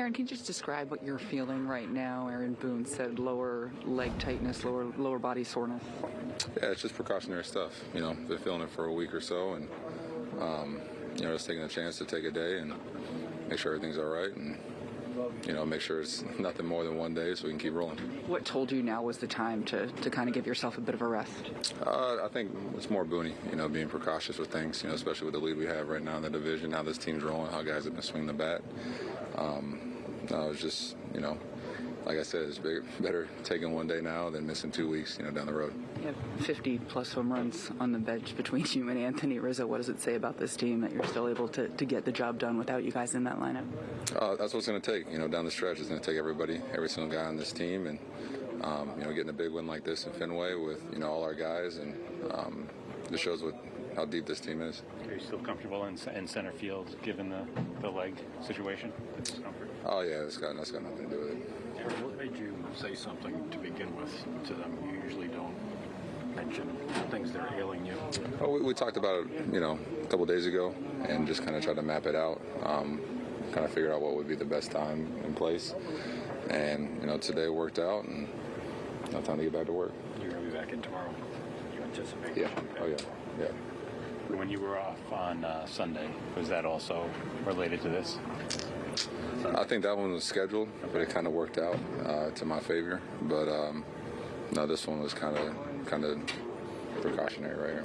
Aaron, can you just describe what you're feeling right now? Aaron Boone said lower leg tightness, lower lower body soreness. Yeah, it's just precautionary stuff. You know, been feeling it for a week or so, and um, you know, just taking a chance to take a day and make sure everything's all right, and you know, make sure it's nothing more than one day, so we can keep rolling. What told you now was the time to, to kind of give yourself a bit of a rest? Uh, I think it's more Booney, you know, being precautious with things, you know, especially with the lead we have right now in the division. How this team's rolling, how guys have been swinging the bat. Um, no, it's just, you know, like I said, it's better taking one day now than missing two weeks, you know, down the road. You have 50 plus home runs on the bench between you and Anthony Rizzo. What does it say about this team that you're still able to, to get the job done without you guys in that lineup? Uh, that's what it's going to take. You know, down the stretch, it's going to take everybody, every single guy on this team, and um, you know, getting a big win like this in Fenway with you know all our guys, and um, just shows what how deep this team is. Are you still comfortable in, in center field given the, the leg situation? The discomfort? Oh yeah, it's got that's got nothing to do with it. Aaron, what made you say something to begin with to them? You usually don't mention things that are ailing you. Oh, we, we talked about it, you know, a couple days ago, and just kind of tried to map it out. Um, kind of figured out what would be the best time and place, and you know, today worked out, and now time to get back to work. You're going to be back in tomorrow. You anticipate? Yeah. Oh yeah. Yeah. When you were off on uh, Sunday, was that also related to this? I think that one was scheduled, but it kind of worked out uh, to my favor. But um, no, this one was kind of kind of precautionary right here.